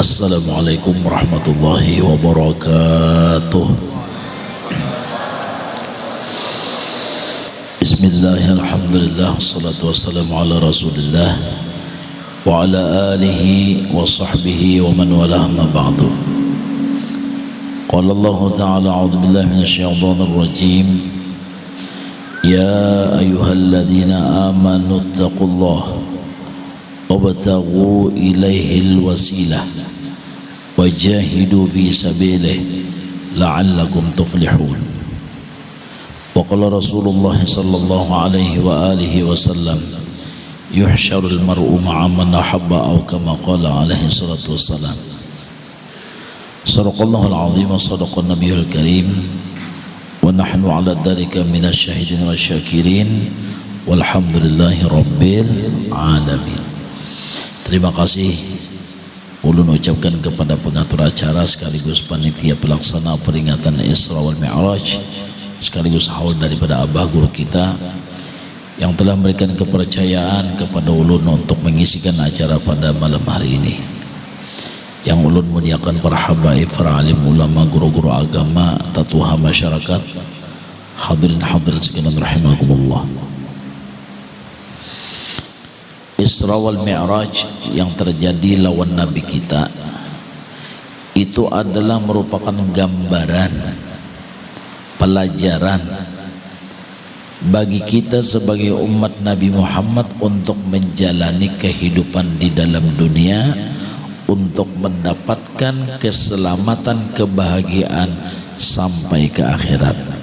Assalamualaikum warahmatullahi wabarakatuh Bismillah, alhamdulillah, salatu wassalamu ala rasulillah Wa ala alihi wa sahbihi wa man walah ma ba'du Qala Allah ta'ala a'udhu billahi min syaitan rajim Ya ayuhalladzina amanu attaqullah وابتغوا إليه الوسيلة وجاهدوا في سبيله لعلكم تفلحون. وقال رسول الله صلى الله عليه وآله وسلم يحشر المرء مع من أحب أو كما قال عليه الصلاة والسلام. صدق الله العظيم وصدق النبي الكريم. ونحن على ذلك من الشاهدين والشاكرين. والحمد لله رب العالمين. Terima kasih. Ulun ucapkan kepada pengatur acara sekaligus panitia pelaksana peringatan Isra wal Mi'raj sekaligus haul daripada abah guru kita yang telah memberikan kepercayaan kepada ulun untuk mengisikan acara pada malam hari ini. Yang ulun muliakan para habaib, para alim ulama, guru-guru agama, tatuha masyarakat hadirin hadirin sekalian rahimakumullah Isra wal Mi'raj yang terjadi lawan Nabi kita itu adalah merupakan gambaran pelajaran bagi kita sebagai umat Nabi Muhammad untuk menjalani kehidupan di dalam dunia untuk mendapatkan keselamatan kebahagiaan sampai ke akhirat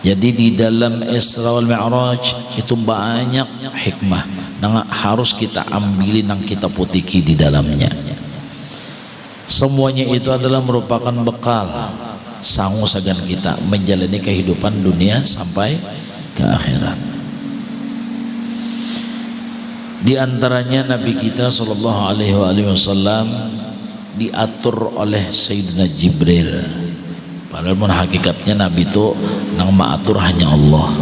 jadi di dalam Isra wal Mi'raj itu banyak hikmah yang harus kita ambilin yang kita putiki di dalamnya. Semuanya itu adalah merupakan bekal sangu sagan kita menjalani kehidupan dunia sampai ke akhirat. Di antaranya Nabi kita sallallahu alaihi wasallam diatur oleh Sayyidina Jibril Padahal pun hakikatnya Nabi itu nang maatur hanya Allah.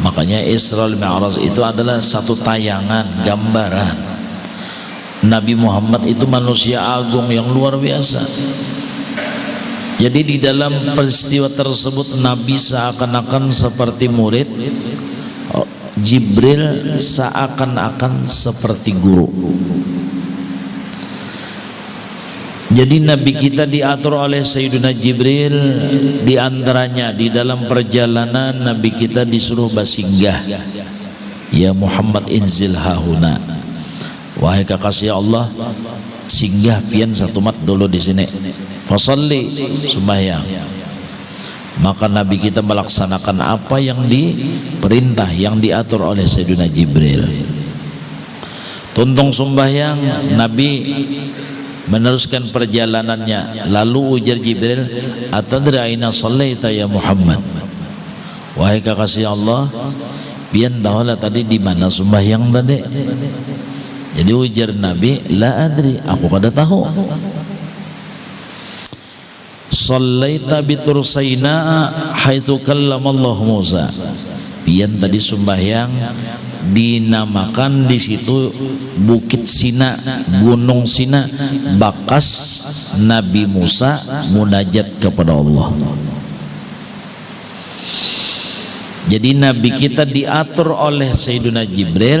Makanya Isra Mi'raj itu adalah satu tayangan, gambaran. Nabi Muhammad itu manusia agung yang luar biasa. Jadi di dalam peristiwa tersebut Nabi seakan-akan seperti murid Jibril seakan-akan seperti guru Jadi Nabi kita diatur oleh Sayyidina Jibril di antaranya di dalam perjalanan Nabi kita disuruh basinggah. Ya Muhammad inzil hahuna. Wahai kekasih Allah, singgah pian satu mat dulu di sini. Fasalli sembahyang. Maka Nabi kita melaksanakan apa yang diperintah, yang diatur oleh Sayyidina Jibril. Tuntung sembahyang Nabi meneruskan perjalanannya. Lalu ujar Jibril atadri aina sallaita ya Muhammad? Wahai kekasih Allah pian tahulah tadi di mana sembahyang tadi? Jadi ujar Nabi la adri aku kada tahu. Sallaita bitursaina haitsu Allah Musa. Pian tadi sembahyang dinamakan di situ Bukit Sina, Gunung Sina, bakas Nabi Musa munajat kepada Allah. Jadi Nabi kita diatur oleh Sayyidina Jibril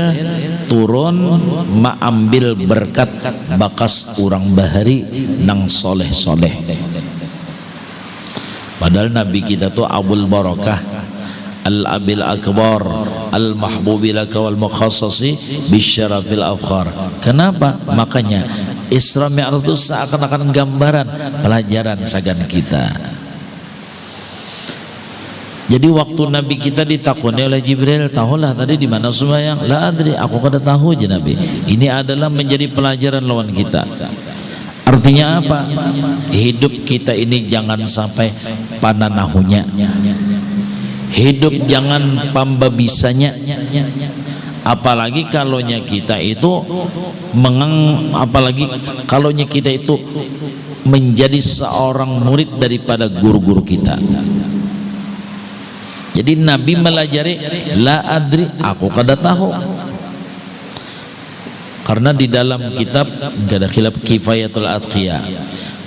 turun mengambil berkat bakas orang bahari nang soleh soleh. Padahal Nabi kita tuh Abul Barakah al-abil akbar al-mahbubi laka wal mukhassasi bisyarafil afkhar kenapa? makanya Isra Mi'raj itu seakan-akan gambaran pelajaran sagan kita. Jadi waktu Nabi kita ditakuni oleh Jibril tahulah tadi di mana sembahyang? La adri aku kada tahu je Nabi. Ini adalah menjadi pelajaran lawan kita. Artinya apa? Hidup kita ini jangan sampai pananahunya hidup jangan pambabisanya apalagi kalaunya kita itu mengang apalagi kalaunya kita itu menjadi seorang murid daripada guru-guru kita. Jadi Nabi melajari la adri aku kada tahu. Karena di dalam kitab enggak ada khilaf kifayatul atqiya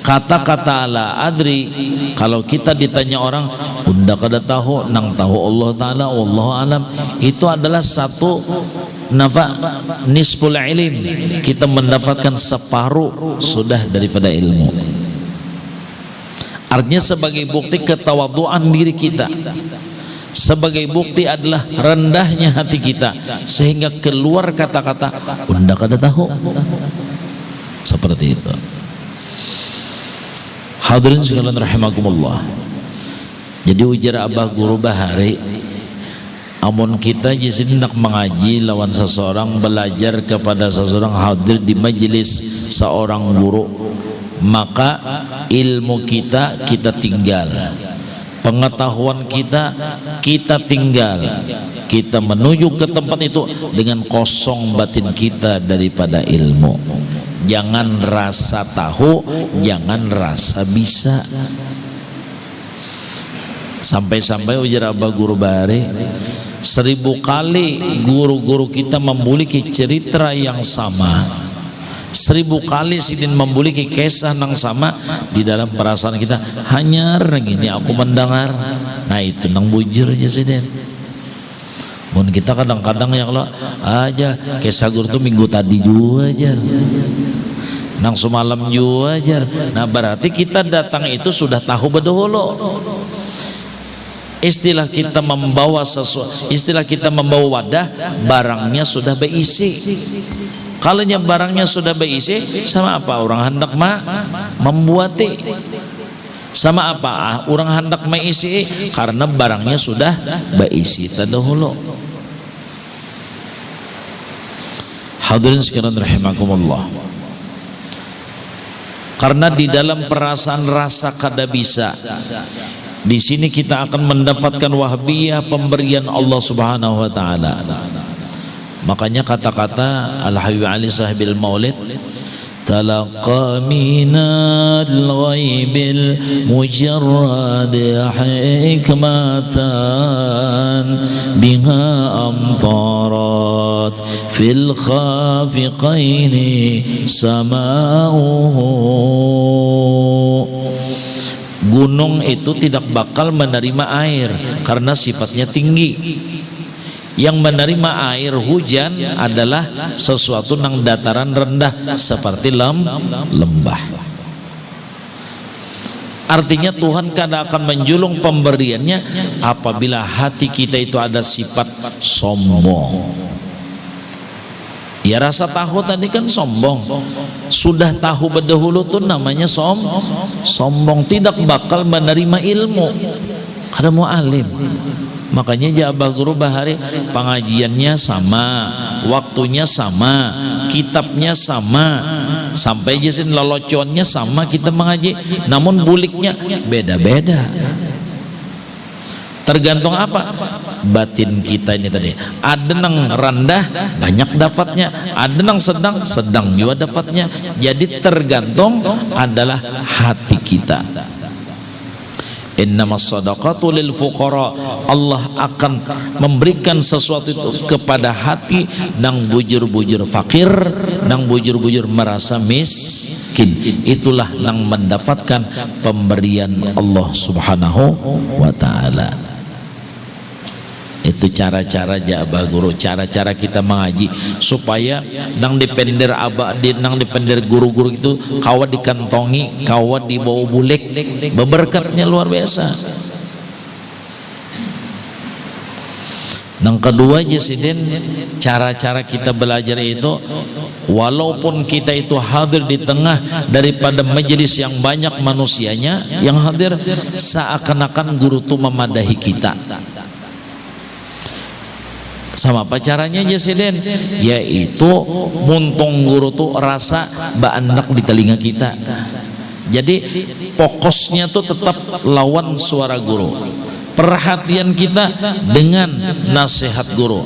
kata-kata ala adri. Kalau kita ditanya orang unda kada tahu nang tahu Allah taala Allah alam. Itu adalah satu nafa nisful ilim. Kita mendapatkan separuh sudah daripada ilmu. Artinya sebagai bukti ketawaduan diri kita. Sebagai bukti adalah rendahnya hati kita. Sehingga keluar kata-kata unda kada tahu. Seperti itu Hadirin sekalian rahimakumullah. Jadi ujar Abah Guru Bahari Amun kita jadi nak mengaji lawan seseorang belajar kepada seseorang hadir di majelis seorang guru maka ilmu kita kita tinggal. Pengetahuan kita kita tinggal. Kita menuju ke tempat itu dengan kosong batin kita daripada ilmu jangan rasa tahu jangan rasa bisa. Sampai-sampai ujar Abah Guru Bari seribu kali guru-guru kita memiliki cerita yang sama. Seribu kali sidin memiliki kisah yang sama di dalam perasaan kita. Hanya gini aku mendengar. Nah itu nang bujur aja sidin Mun kita kadang-kadang yang lo aja kisah guru tuh minggu tadi juga aja nang semalam juga nah berarti kita datang itu sudah tahu bedolo istilah kita membawa sesuatu istilah kita membawa wadah barangnya sudah berisi. Kalau barangnya sudah berisi sama apa orang hendak ma membuati? Sama apa ah, orang hendak mengisi karena barangnya sudah berisi terdahulu. Hadirin sekalian rahimakumullah karena di dalam perasaan rasa kada bisa. Di sini kita akan mendapatkan wahbiyah pemberian Allah Subhanahu wa taala. Makanya kata-kata Al Habib Ali Sahibil Maulid تلقى من الغيب المجرد حكمة بها أمطارت في الخافقين سماؤه Gunung itu tidak bakal menerima air karena sifatnya tinggi yang menerima air hujan adalah sesuatu yang dataran rendah seperti lem, lembah. Artinya Tuhan kadang akan menjulung pemberiannya apabila hati kita itu ada sifat sombong. Ya rasa tahu tadi kan sombong. Sudah tahu berdahulu tuh namanya som sombong. Tidak bakal menerima ilmu. Karena mau alim makanya Jabah Guru Bahari pengajiannya sama waktunya sama kitabnya sama. Sampai jasin loloconnya sama kita mengaji namun buliknya beda-beda. Tergantung apa? Batin kita ini tadi. Ada yang rendah banyak dapatnya. Ada yang sedang sedang juga dapatnya. Jadi tergantung adalah hati kita Innama sadaqatu lil fuqara. Allah akan memberikan sesuatu itu kepada hati. Nang bujur-bujur fakir nang bujur-bujur merasa miskin. Itulah nang mendapatkan pemberian Allah Subhanahu wa taala itu cara-cara jabah guru cara-cara kita mengaji. Supaya nang defender abah di nang defender guru-guru itu kawat dikantongi kawat dibawa bulik. Beberkatnya luar biasa. Yang kedua Jesiden cara-cara kita belajar itu walaupun kita itu hadir di tengah daripada majelis yang banyak manusianya yang hadir seakan-akan guru itu memadahi kita sama apa caranya Jesiden yaitu muntung guru tuh rasa baanak di telinga kita. Jadi pokosnya tuh tetap lawan suara guru. Perhatian kita dengan nasihat guru.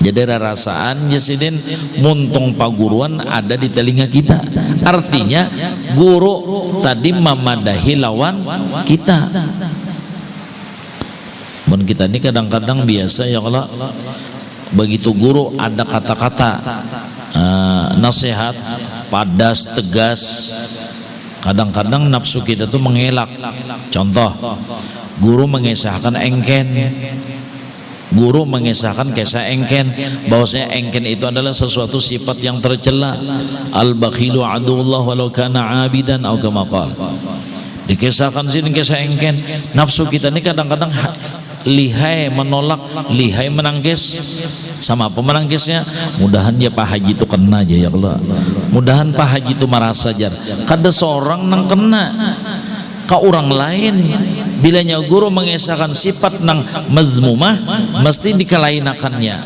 Jadi rasaan Jesiden muntung paguruan ada di telinga kita. Artinya guru tadi memadahi lawan kita Mun kita ini kadang-kadang biasa ya kalau begitu guru ada kata-kata uh, nasihat padas tegas. Kadang-kadang nafsu kita tuh mengelak. Contoh guru mengisahkan engken. Guru mengisahkan kisah engken. Bahwasanya engken itu adalah sesuatu sifat yang tercela. Al bakhilu adullah walau kana abidan atau kama dikisahkan sini kisah engken. Nafsu kita ini kadang-kadang lihai menolak. Lihai menangkis. Sama apa menangkisnya? Mudahan ya Pak Haji itu kena aja ya Allah. Mudahan Pak Haji itu merasa jar. Kada seorang nang kena. Ke orang lain. Bilanya guru mengesahkan sifat nang mazmumah mesti dikelainakannya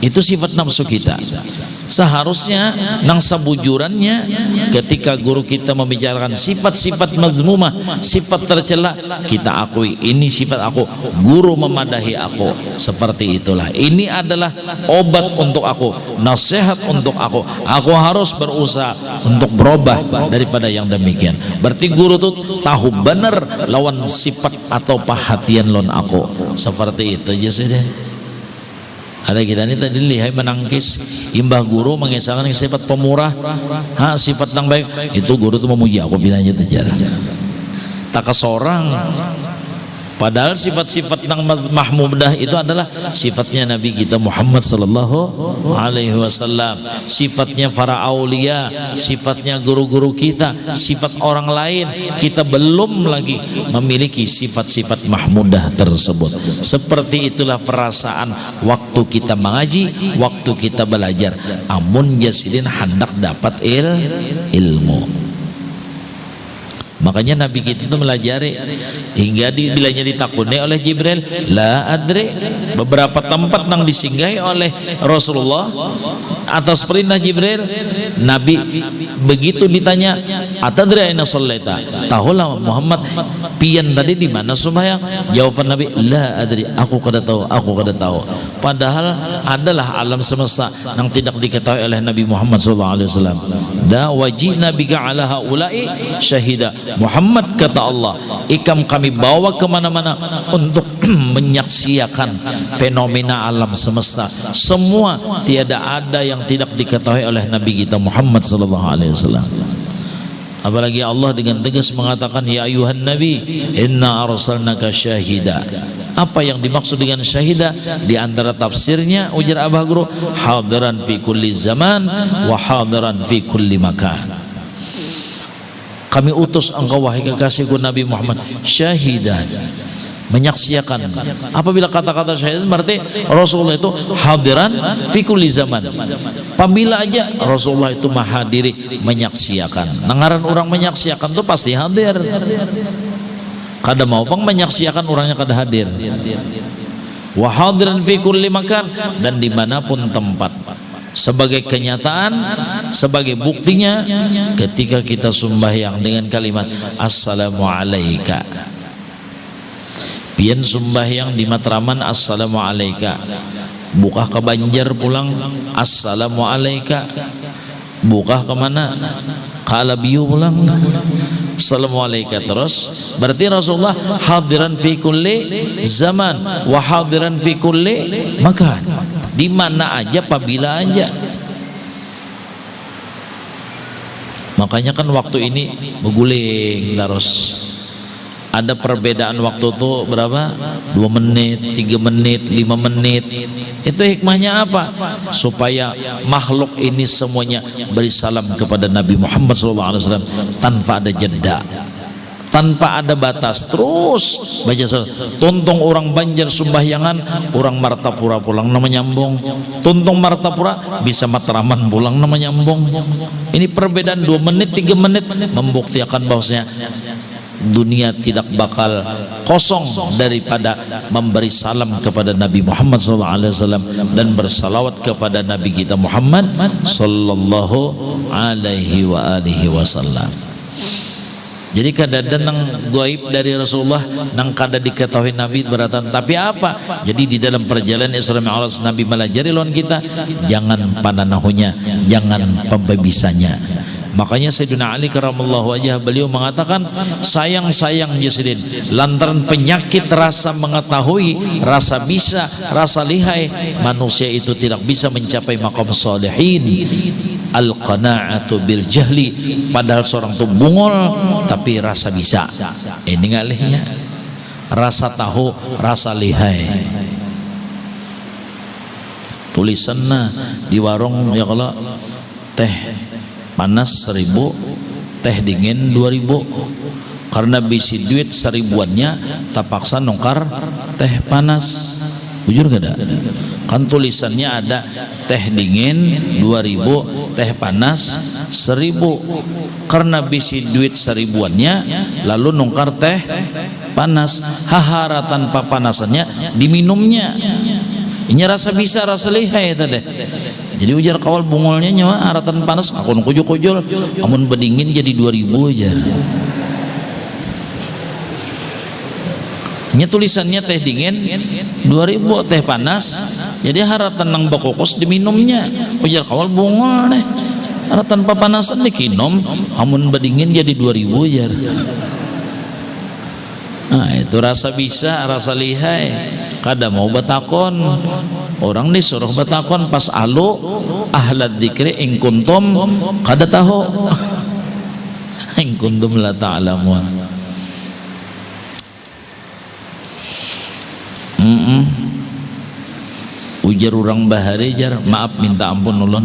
itu sifat nafsu kita seharusnya nang sabujurannya ketika guru kita membicarakan sifat-sifat mazmumah sifat tercela kita akui ini sifat aku guru memadahi aku. Seperti itulah. Ini adalah obat untuk aku nasihat untuk aku. Aku harus berusaha untuk berubah daripada yang demikian. Berarti guru tuh tahu benar lawan sifat atau perhatian lon aku. Seperti itu aja sih ada kita ini tadi lihat menangkis imbah guru mengisahkan sifat pemurah. Ha, sifat yang baik. Itu guru itu memuji aku bilangnya terjadi tak seorang Padahal sifat-sifat yang mahmudah itu adalah sifatnya Nabi kita Muhammad sallallahu alaihi wasallam, sifatnya para aulia, sifatnya guru-guru kita, sifat orang lain. Kita belum lagi memiliki sifat-sifat mahmudah tersebut. Seperti itulah perasaan waktu kita mengaji, waktu kita belajar. Amun jasidin hendak dapat il ilmu makanya Nabi kita itu melajari. Hingga di, bilanya ditakuni oleh Jibril la adri. Beberapa tempat yang disinggahi oleh Rasulullah atas perintah Jibril Nabi begitu ditanya atadri aina sallaita? Tahulah Muhammad pian tadi di mana sembahyang? Jawaban Nabi la adri aku kada tahu aku kada tahu. Padahal adalah alam semesta yang tidak diketahui oleh Nabi Muhammad sallallahu alaihi wasallam. Da wajib nabi ala haula'i syahida Muhammad kata Allah ikam kami bawa ke mana-mana untuk menyaksikan fenomena alam semesta. Semua tiada ada yang tidak diketahui oleh Nabi kita Muhammad sallallahu alaihi wasallam. Apalagi Allah dengan tegas mengatakan ya ayuhan nabi inna arsalnaka syahida. Apa yang dimaksud dengan syahida? Di antara tafsirnya ujar Abah Guru hadiran fi kulli zaman wa hadiran fi kulli makan kami utus engkau wahai kekasihku Nabi Muhammad syahidan. Menyaksikan apabila kata-kata syahid berarti Rasulullah itu hadiran fi kulli zaman. Apabila aja Rasulullah itu mahadiri menyaksikan nengaran orang menyaksikan itu pasti hadir. Kada mau pang menyaksikan orangnya kada hadir. Wa hadiran fi kulli makan dan di mana pun tempat sebagai kenyataan sebagai buktinya ketika kita sembahyang dengan kalimat assalamualaikum. Pian sembahyang di Matraman assalamualaikum. Buka ke Banjar pulang assalamualaikum. Buka ke mana? Ke Alabiu pulang. Assalamualaikum. Terus berarti Rasulullah hadiran fi kulli zaman wa hadiran fi kulli makan di mana aja apabila aja makanya kan waktu ini berguling terus ada perbedaan waktu itu berapa? dua menit, tiga menit, lima menit itu hikmahnya apa? supaya makhluk ini semuanya beri salam kepada Nabi Muhammad SAW tanpa ada jeda tanpa ada batas terus. Baca salat tuntung orang Banjar Sumbahyangan orang Martapura pulang nama nyambung. Tuntung Martapura bisa Matraman pulang nama nyambung. Ini perbedaan dua menit tiga menit membuktikan bahwasanya dunia tidak bakal kosong daripada memberi salam kepada Nabi Muhammad SAW dan bersalawat kepada Nabi kita Muhammad Sallallahu Alaihi Wasallam jadi kadang nang goib dari Rasulullah nang kada diketahui Nabi beratan. Tapi apa? Jadi di dalam perjalanan Isra Mi'raj Nabi melajari lawan kita jangan pananahunya jangan pembebisanya. Makanya Sayyidina Ali karamallahu wajah beliau mengatakan sayang-sayang Yasidin lantaran penyakit rasa mengetahui rasa bisa rasa lihai manusia itu tidak bisa mencapai makam salihin al-qana'atu bil jahli. Padahal seorang itu bungul tapi rasa bisa. Ini ngalihnya rasa tahu rasa lihai. Tulisannya di warung ya kalau teh panas seribu teh dingin dua ribu. Karena bisi duit seribuannya tak paksa nongkar teh panas. Jujur gak ada kan tulisannya ada teh dingin 2000 teh panas 1000 karena bisi duit seribuannya lalu nungkar teh panas. Hahara tanpa panasannya diminumnya. Ini rasa bisa rasa lihai tadi jadi ujar kawal bungolnya nyawa aratan panas aku kujul kujul amun bedingin jadi 2000 aja ini tulisannya teh dingin 2000 teh panas jadi harap tenang bakokos diminumnya. Ujar kawal bungol nih harap tanpa panasan dikinom amun bedingin jadi 2000 jar nah itu rasa bisa rasa lihai. Kada mau batakon orang disuruh batakon pas alu ahlad dikri ing kuntum kada tahu. Ing kuntum la ta'lamun mm -mm. ujar orang bahari jar. Maaf minta ampun ulun.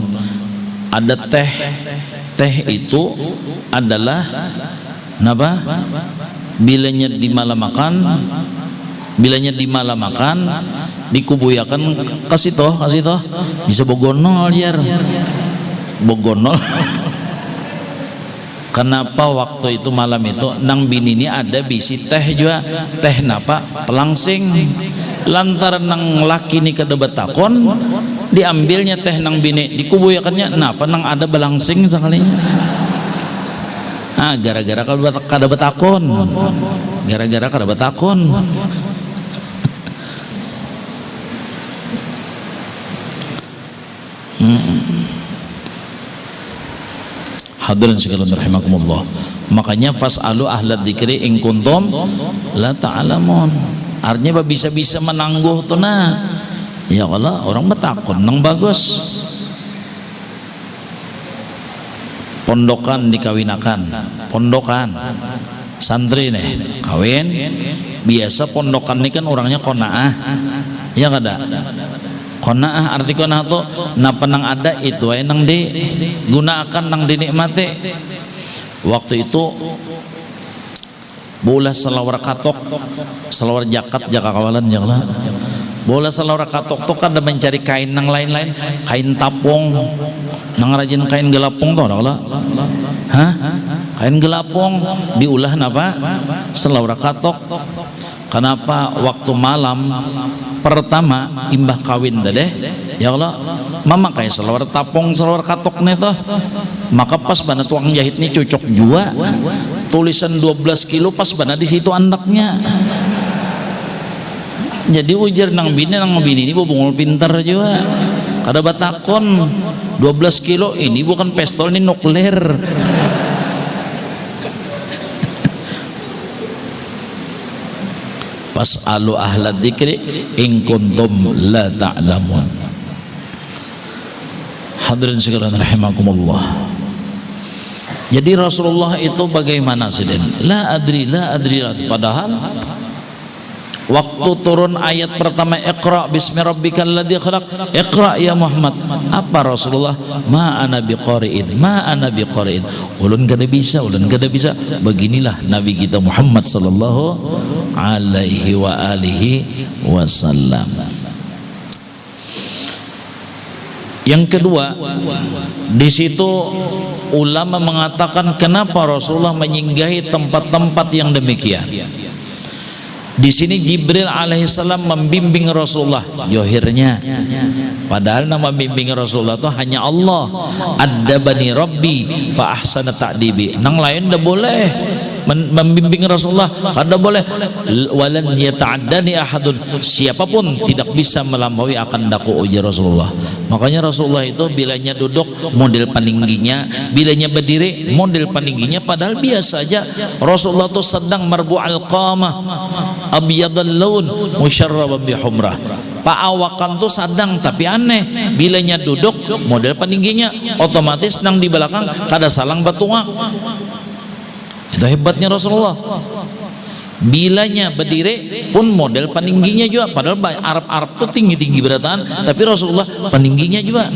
Ada teh. Teh itu adalah napa? Bilanya di malam makan bilanya di malam makan dikubuyakan kasih toh kasih toh bisa bogonol jar. Bogonol kenapa waktu itu malam itu nang bini ini ada bisi teh juga? Teh napa? Pelangsing lantaran nang laki ini kedebat takon diambilnya teh nang bini dikubuyakannya napa nang ada belangsing sekalinya ah gara-gara kada betakon. Gara-gara kada betakon. Hmm. hadirin sekalian rahimakumullah. Makanya fas'alu ahlad dzikri in kuntum la ta'lamun artinya bisa-bisa menangguh tuh nah. Ya Allah orang betakon nang bagus. Pondokan dikawinakan pondokan. Santri nih kawin. Biasa pondokan ini kan orangnya konaah. Ya kada kona'ah arti kona'ah tuh na penang ada itu ay nang digunakan nang dinikmati. Waktu itu bola selawar katok selawar jakat jaka kawalan janganlah bola selawar katok tuh kan mencari kain nang lain-lain kain tapong. Nang rajin kain gelapong tuh lah. Hah? Kain gelapong diulah napa? Selawar katok. Kenapa? Waktu malam pertama imbah kawin deh. Ya Allah mama kayak selawar tapong selawar katok nih toh. Maka pas bana tuang jahit nih cocok jua tulisan 12 kilo pas bana di situ anaknya. Jadi ujar nang bini nang bini ini bungul pintar juga. Kada batakon 12 kilo ini bukan pistol ini nuklir. Fas'alu ahla dzikri in kuntum la ta'lamun. Hadirin sekalian rahimakumullah jadi Rasulullah itu bagaimana sih la adri la adri. Padahal waktu turun ayat pertama Iqra bismi rabbikal ladzi khalaq. Iqra ya Muhammad. Apa Rasulullah? Ma ana biqari'in ma ana biqari'in. Ulun kada bisa ulun kada bisa. Beginilah nabi kita Muhammad sallallahu alaihi wa alihi wasallam yang kedua di situ ulama mengatakan kenapa Rasulullah menyinggahi tempat-tempat yang demikian. Di sini Jibril alaihissalam membimbing Rasulullah. Johirnya padahal nama bimbing Rasulullah itu hanya Allah. Ada bani Rabbi fa ahsana ta'dibi. Nang lain dah boleh membimbing Rasulullah. Kada boleh. Walan yata'addani ahadun. Siapa pun tidak bisa melampaui akan daku uji Rasulullah makanya Rasulullah itu bilanya duduk model peningginya bilanya berdiri model peningginya padahal biasa aja. Rasulullah itu sedang marbu al-qamah abiyadal laun musyarraban bihumrah Pak awakan tuh sadang tapi aneh bilanya duduk model peningginya otomatis nang di belakang kada salang batuak itu hebatnya Rasulullah bilanya berdiri pun model peningginya juga. Padahal Arab-Arab tuh tinggi-tinggi beratan tapi Rasulullah peningginya juga.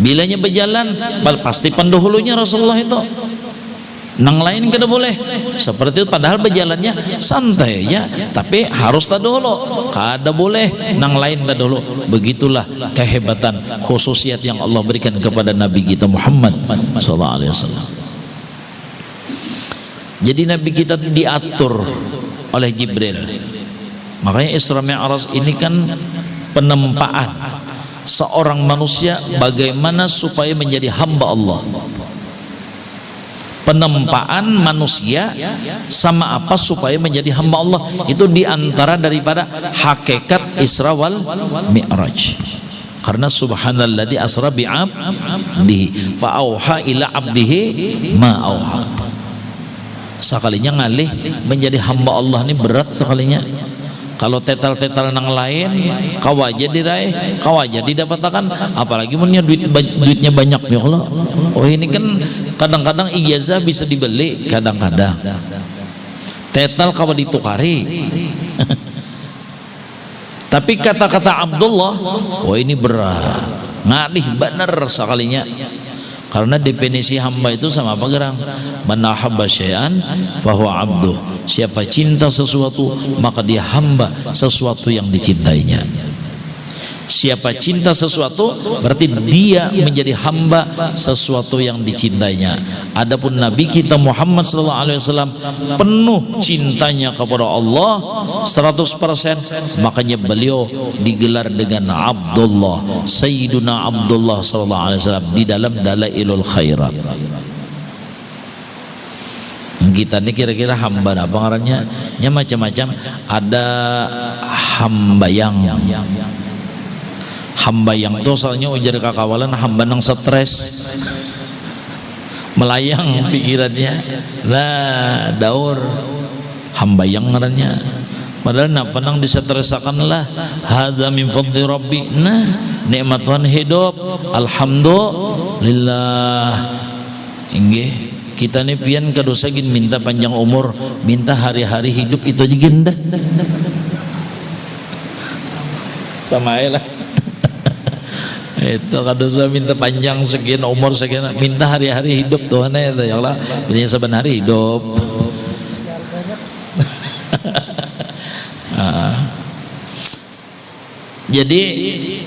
Bilanya berjalan pasti pendahulunya Rasulullah itu. Nang lain kada boleh. Seperti itu padahal berjalannya santai ya. Tapi harus tak dulu kada boleh nang lain tak dulu begitulah kehebatan khususiat yang Allah berikan kepada Nabi kita Muhammad wasallam. Jadi Nabi kita diatur oleh Jibril. Makanya Isra Mi'raj ini kan penempaan seorang manusia bagaimana supaya menjadi hamba Allah. Penempaan manusia sama apa supaya menjadi hamba Allah? Itu di antara daripada hakikat Isra wal Mi'raj. Karena subhanalladzi asra bi'abdihi fa'auha ila abdihi ma auha sekalinya ngalih menjadi hamba Allah ini berat sekalinya. Kalau tetal-tetal nang lain kau aja diraih kau aja didapatkan. Apalagi punya duit duitnya banyak ya Allah. Oh ini kan kadang-kadang ijazah bisa dibeli kadang-kadang. Tetal kau ditukari. Tapi kata-kata Abdullah oh ini berat. Ngalih benar sekalinya karena definisi hamba itu sama apa gerang? Menahabba syai'an bahwa abduh. Siapa cinta sesuatu maka dia hamba sesuatu yang dicintainya siapa cinta sesuatu berarti dia menjadi hamba sesuatu yang dicintainya. Adapun nabi kita Muhammad sallallahu alaihi wasallam penuh cintanya kepada Allah 100% makanya beliau digelar dengan Abdullah Sayyiduna Abdullah sallallahu alaihi wasallam di dalam dalailul khairat. Kita ini kira-kira hamba apa ngarannya? Ya macam-macam. Ada hamba yang hamba yang tuh soalnya ujar kakawalan hamba nang stres. Melayang pikirannya. Lah daur. Hamba yang ngarannya. Padahal nak penang disetresakan lah. Hadza min fadli rabbi. Nah nikmat Tuhan hidup. Alhamdulillah. Inggih. Kita nih pian kadosa gin minta panjang umur. Minta hari-hari hidup itu aja gindah sama lah itu kalau saya minta panjang sekian umur sekian. Minta hari-hari hidup Tuhan itu ya Allah. Punya saban hari hidup. Jadi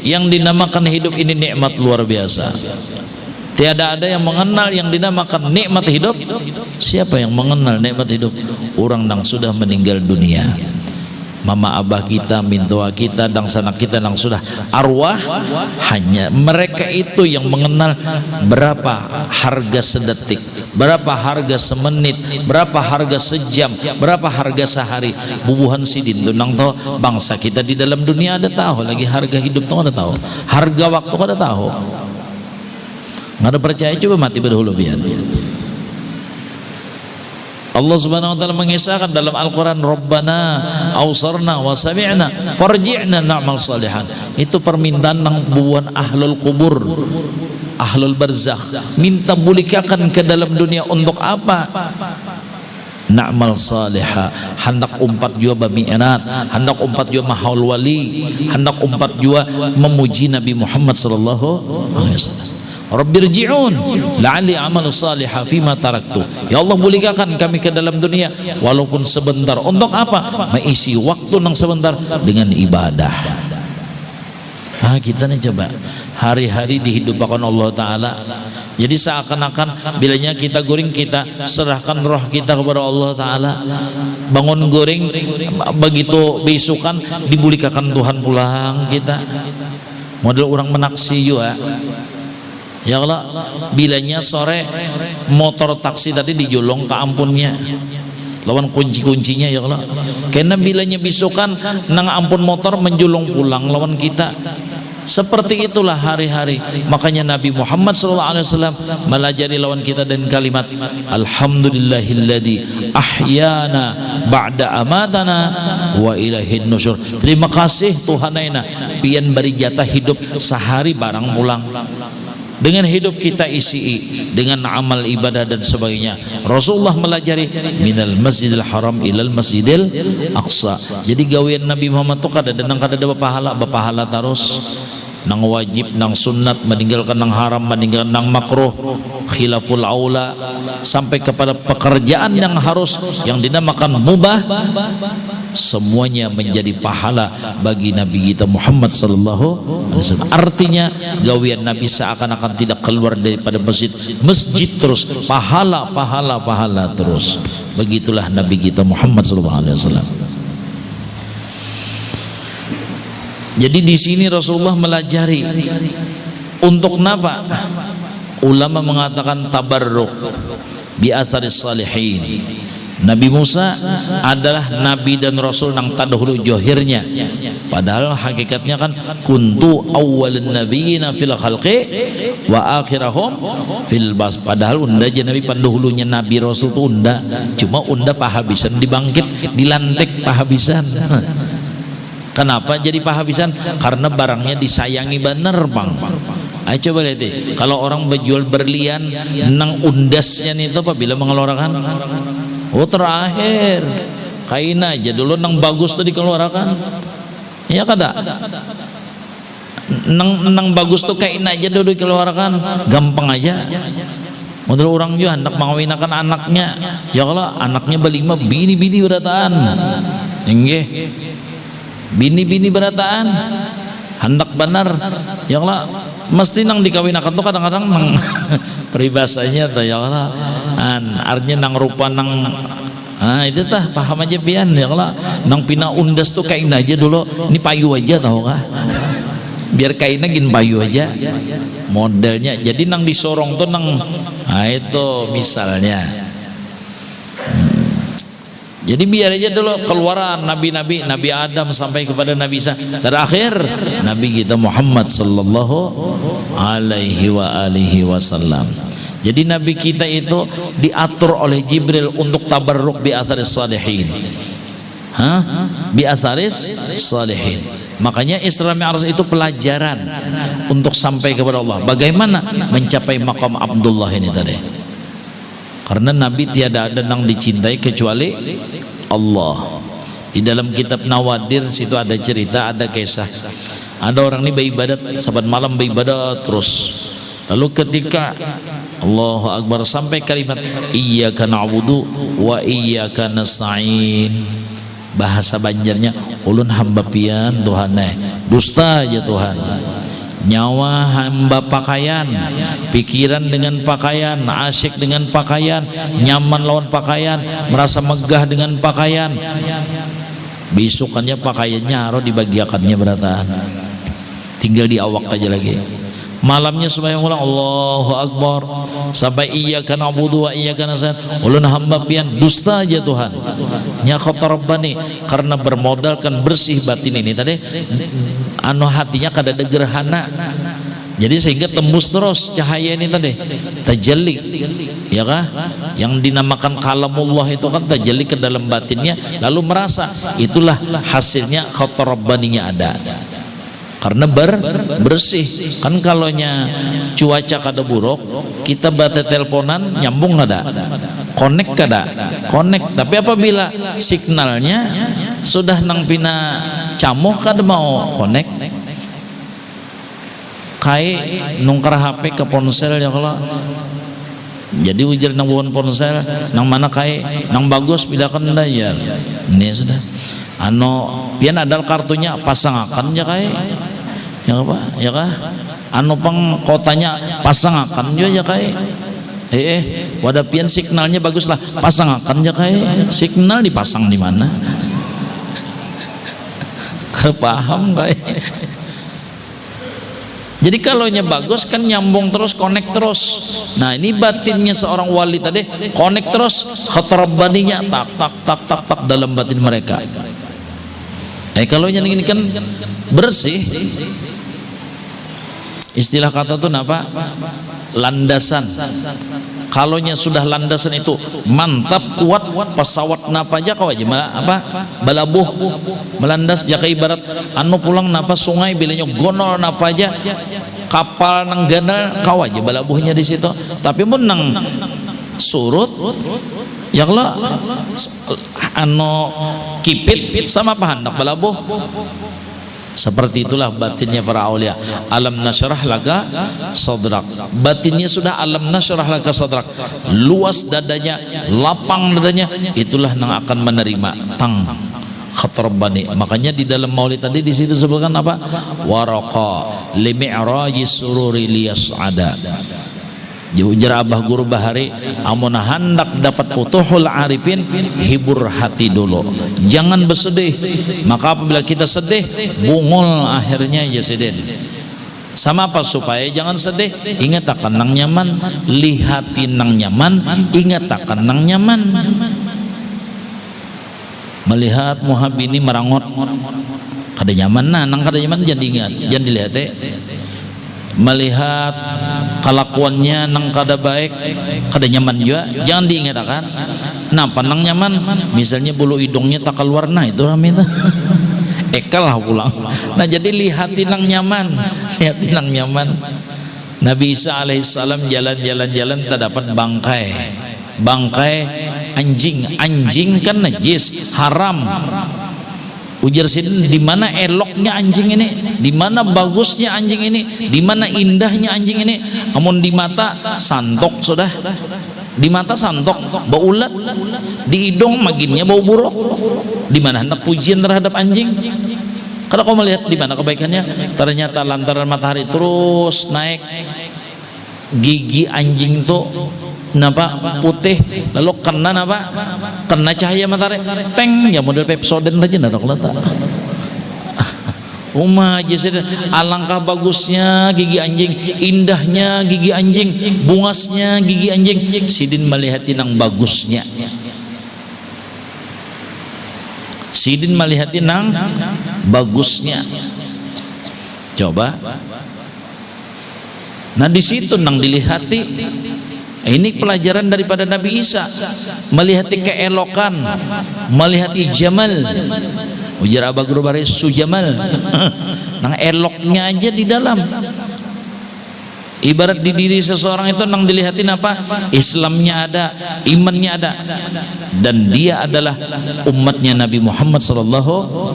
yang dinamakan hidup ini nikmat luar biasa. Tiada ada yang mengenal yang dinamakan nikmat hidup. Siapa yang mengenal nikmat hidup? Orang yang sudah meninggal dunia mama abah kita, mintua kita, dan sanak kita yang sudah arwah hanya mereka itu yang mengenal berapa harga sedetik, berapa harga semenit, berapa harga sejam, berapa harga sehari. Bubuhan sidin tuh nang tahu bangsa kita di dalam dunia ada tahu lagi harga hidup tuh ada tahu, harga waktu ada tahu. Nggak ada percaya coba mati berdahulu biar. Allah Subhanahu wa taala mengisahkan dalam Al-Qur'an Rabbana awsarna wa sami'na farji'na na'mal salihan. Itu permintaan nang buan ahlul kubur. Ahlul barzakh minta bulikakan ke dalam dunia untuk apa? Na'mal salihah hendak umpat jua bami'inat hendak umpat jua mahaul wali hendak umpat jua memuji Nabi Muhammad sallallahu alaihi wasallam Rabbirji'un la'ali amal salihah fima taraktu. Ya Allah muliakan kami ke dalam dunia walaupun sebentar. Untuk apa? Mengisi waktu yang sebentar dengan ibadah. Ah kita nih coba hari-hari dihidupkan Allah Taala. Jadi seakan-akan bilanya kita goreng kita serahkan roh kita kepada Allah Taala. Bangun goreng begitu besukan dibulikakan Tuhan pulang kita. Model orang menaksi juga ya Allah bilanya sore motor taksi tadi dijolong ke ampunnya. Lawan kunci-kuncinya ya Allah. Karena bilanya bisukan nang ampun motor menjulung pulang lawan kita. Seperti itulah hari-hari. Makanya Nabi Muhammad SAW melajari lawan kita dan kalimat Alhamdulillahilladzi ahyana ba'da amatana wa ilahin nusyur. Terima kasih Tuhan aina. Pian beri jatah hidup sehari barang pulang dengan hidup kita isi dengan amal ibadah dan sebagainya. Rasulullah melajari minal masjidil haram ilal masjidil aqsa. Jadi gawian Nabi Muhammad itu kada dan kada ada pahala pahala terus nang wajib nang sunat meninggalkan nang haram meninggalkan nang makruh khilaful aula sampai kepada pekerjaan yang harus yang dinamakan mubah semuanya menjadi pahala bagi Nabi kita Muhammad sallallahu alaihi wasallam. Artinya gawian Nabi seakan-akan tidak keluar daripada masjid. Masjid terus pahala pahala pahala terus. Begitulah Nabi kita Muhammad sallallahu alaihi wasallam jadi di sini Rasulullah melajari untuk kenapa? Ulama mengatakan tabarruk bi asaris salihin. Nabi Musa adalah nabi dan rasul nang tadahulu johirnya padahal hakikatnya kan kuntu awwalun nabiyina fil khalqi wa akhirahum fil bas padahal unda aja nabi pandahulunya nabi rasul tu unda cuma unda pahabisan dibangkit dilantik pahabisan Kenapa jadi pahabisan? Karena barangnya disayangi bener bang. Ayo coba lihat deh. Kalau orang berjual berlian, nang undasnya itu apabila mengeluarkan? Oh terakhir, kain aja dulu nang bagus tuh dikeluarkan. Ya kada? Nang nang bagus tuh kain aja dulu dikeluarkan, gampang aja. Modal orang juga hendak mengawinkan anaknya, ya kalau anaknya berlima bini-bini berataan, enggak bini-bini berataan. Hendak benar. Ya Allah mesti nang dikawinakan tuh kadang-kadang nang peribasanya tuh ya Allah. An artinya nang rupa nang ah itu tah paham aja pian ya Allah. Nang pina undas tuh kain aja dulu ini payu aja tau kah? Biar kainnya gin payu aja. Modelnya jadi nang disorong tuh nang nah itu misalnya jadi biar aja dulu keluaran nabi-nabi Nabi Adam sampai kepada Nabi Isa. Terakhir Nabi kita Muhammad sallallahu alaihi wa alihi wasallam. Jadi Nabi kita itu diatur oleh Jibril untuk tabarruk bi atharis salihin. Hah? bi atharis salihin. Makanya Isra Mi'raj itu pelajaran untuk sampai kepada Allah. Bagaimana mencapai makam Abdullah ini tadi karena Nabi tiada ada yang dicintai kecuali Allah. Di dalam kitab Nawadir situ ada cerita ada kisah. Ada orang ini beribadat sabat malam beribadat terus. Lalu ketika Allahu Akbar sampai kalimat iyyaka na'budu wa iyyaka nasta'in. Bahasa banjarnya ulun hamba pian Tuhan eh dusta aja Tuhan nyawa hamba pakaian. Pikiran dengan pakaian. Asyik dengan pakaian. Nyaman lawan pakaian. Merasa megah dengan pakaian. Besokannya pakaiannya harus dibagiakannya berataan tinggal di awak aja lagi malamnya sembahyang ulang Allahu Akbar. Sampai iya karena abudu wa iya karena saya. Ulun hamba pian dusta aja Tuhan. Nya rabbani karena bermodalkan bersih batin ini tadi. Anu hatinya kada ada gerhana jadi sehingga tembus terus cahaya ini tadi. Tajalli ya kah? Yang dinamakan kalamullah itu kan tajalli ke dalam batinnya lalu merasa. Itulah hasilnya rabbaninya ada karena ber bersih. Kan kalau nya cuaca kada buruk kita bate teleponan nyambung ada connect kada? Connect. Tapi apabila signalnya sudah nang pina camuh kada mau connect kai nungkar HP ke ponsel ya kalau jadi ujar nang bukan ponsel nang mana kai nang bagus pindahkan ya ini sudah. Ano pian adal kartunya pasang akan ya kai ya apa? Ya kah? Anu pang kotanya pasang akan juga ya kai eh, eh wadah pian signalnya bagus lah pasang akan ya kai signal dipasang di mana? Paham kai jadi kalau nya bagus kan nyambung terus connect terus. Nah ini batinnya seorang wali tadi connect terus. Khatrabaninya tak tak tak tak tak dalam batin mereka eh kalau yang ini kan bersih. Istilah kata itu apa landasan. Kalaunya sudah landasan itu mantap kuat pesawat napa aja kau aja apa? Balabuh. Melandas jaka ibarat. Anu pulang napa? Sungai bilanya gonol napa aja. Kapal nang ganal kau aja balabuhnya di situ. Tapi pun nang surut. Ya Allah anu kipit sama apa hendak balabuh seperti itulah batinnya para aulia alam nasyrah laka sadrak batinnya sudah alam nasyrah laka sadrak luas dadanya lapang dadanya itulah yang akan menerima tang khatrabani makanya di dalam maulid tadi di situ sebutkan apa? Waraqa limi'raji sururi liyas'ada Ujar Abah Guru Bahari Amun hendak dapat putuhul arifin Hibur hati dulu. Jangan bersedih Maka apabila kita sedih Bungul akhirnya ya sedih. Sama apa supaya jangan sedih? Ingat akan nang nyaman? Lihatin nang nyaman ingat akan nang nyaman? Melihat muhab ini merangot kada nyaman nah nang kada nyaman jangan diingat jangan dilihat eh. Melihat kelakuannya nang kada baik kada nyaman juga. Jangan diingat kan nah pandang nyaman. Misalnya bulu hidungnya tak keluar nah itu rame itu ekal lah pulang. Nah jadi lihatin nang nyaman. Lihatin nang nyaman. Nabi Isa alaihissalam jalan-jalan-jalan tak dapat bangkai. Bangkai anjing. Anjing kan najis. Haram ujar sini di mana eloknya anjing ini di mana bagusnya anjing ini di mana indahnya anjing ini. Namun di mata santok sudah. Di mata santok bau ulat. Di hidung maginnya bau buruk. Di mana hendak pujian terhadap anjing. Kalau kau melihat di mana kebaikannya ternyata lantaran matahari terus naik. Gigi anjing itu napa putih lalu kena napa kena cahaya matahari teng ya model pepsoden aja ndak letak Umah aja alangkah bagusnya gigi anjing, indahnya gigi anjing, bungasnya gigi anjing. Sidin melihat nang bagusnya. Sidin melihat nang bagusnya. Coba. Nah di situ nang dilihati ini pelajaran daripada Nabi Isa. Melihat keelokan melihat jamal. Ujar Abah Guru Baris nang eloknya aja di dalam ibarat di diri seseorang itu nang dilihatin apa? Islamnya ada imannya ada. Dan dia adalah umatnya Nabi Muhammad sallallahu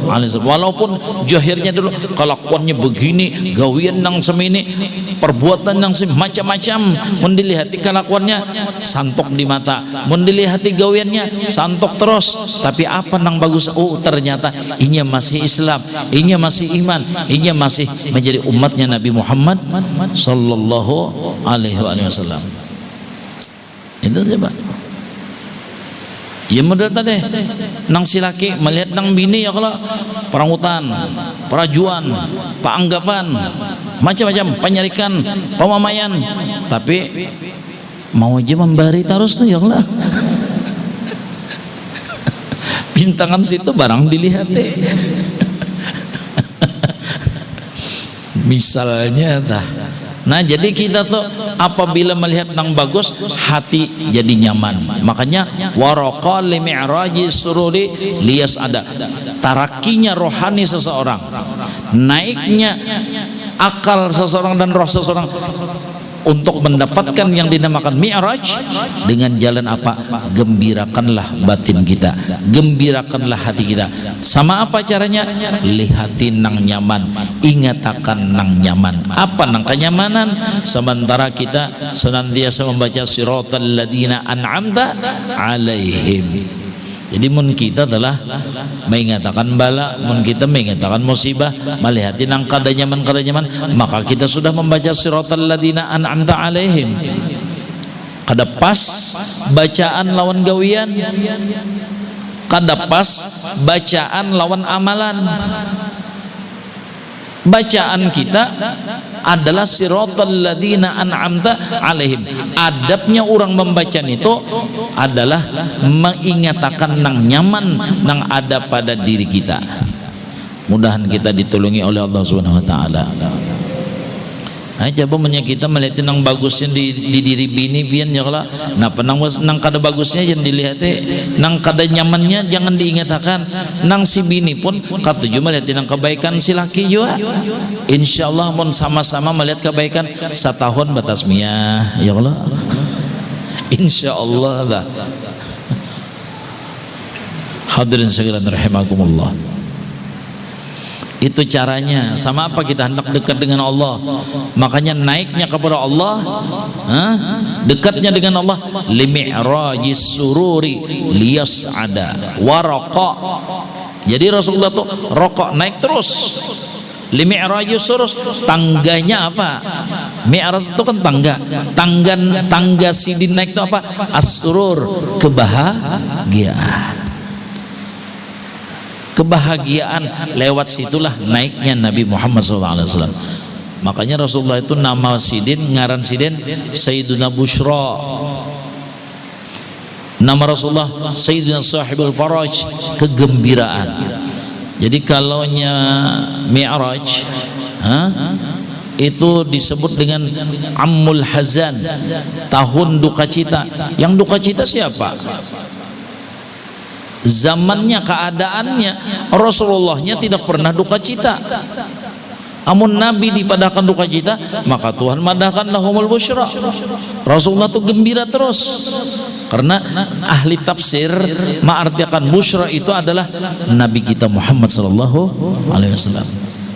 alaihi wasallam. Walaupun jahirnya dulu kelakuannya begini gawian nang semini perbuatan nang macam-macam. Mendilihati kelakuannya santok di mata. Mendilihati gawiannya santok terus. Tapi apa nang bagus? Oh ternyata inya masih Islam inya masih iman inya masih menjadi umatnya Nabi Muhammad sallallahu Sallallahu Alaihi Wasallam. Itu coba. Ya model tadi nang silaki melihat nang bini ya kalau perangutan, perajuan, paanggapan, macam-macam penyarikan, pemamayan, tapi mau aja memberi terus tuh ya Allah. Bintangan situ barang dilihat deh. Misalnya dah Nah jadi kita tuh apabila melihat yang bagus hati jadi nyaman. Makanya waroqa li mi'raji sururi lias ada tarakinya rohani seseorang naiknya akal seseorang dan roh seseorang untuk mendapatkan yang dinamakan mi'raj dengan jalan apa? Gembirakanlah batin kita. Gembirakanlah hati kita. Sama apa caranya? Lihatin nang nyaman. Ingatakan nang nyaman. Apa nang kenyamanan? Sementara kita senantiasa membaca siratal ladina an'amta alaihim jadi mun kita telah mengatakan bala mun kita mengatakan musibah melihat nang kada nyaman kada nyaman maka kita sudah membaca siratal ladina an'amta alaihim. Kada pas bacaan lawan gawian. Kada pas bacaan lawan amalan bacaan kita adalah siratal ladina an'amta alaihim. Adabnya orang membaca itu adalah mengingatakan nang nyaman nang ada pada diri kita. Mudahan kita ditolongi oleh Allah Subhanahu wa taala Nah, coba punya kita melihat nang bagusnya di, di diri bini pian ya kalau nah penang nang kada bagusnya jangan dilihat eh. nang kada nyamannya jangan diingatkan. Nang si bini pun katuju melihat nang kebaikan si laki juga. Insyaallah pun sama-sama melihat kebaikan setahun batas mia ya Allah. Insyaallah lah hadirin sekalian rahimakumullah itu caranya. Sama apa kita hendak dekat dengan Allah? Makanya naiknya kepada Allah dekatnya dengan Allah. Limi'rajis sururi liyas'ada. Waraqa. Jadi Rasulullah tuh rokok naik terus. Limi'rajis surus. Tangganya apa? Mi'raj itu kan tangga. Tangga tangga sidin naik itu apa? As-surur. Kebahagiaan kebahagiaan lewat situlah naiknya Nabi Muhammad SAW makanya Rasulullah itu nama sidin ngaran sidin Sayyiduna Bushra. Nama Rasulullah Sayyidina Sahibul Faraj kegembiraan. Jadi kalaunya Mi'raj itu disebut dengan Ammul Hazan tahun duka cita yang duka cita siapa zamannya keadaannya Rasulullahnya tidak pernah duka cita. Amun Nabi dipadahkan duka cita maka Tuhan madahkan lahumul busyra Rasulullah itu gembira terus. Karena ahli tafsir mengartikan busyra itu adalah Nabi kita Muhammad sallallahu alaihi wasallam.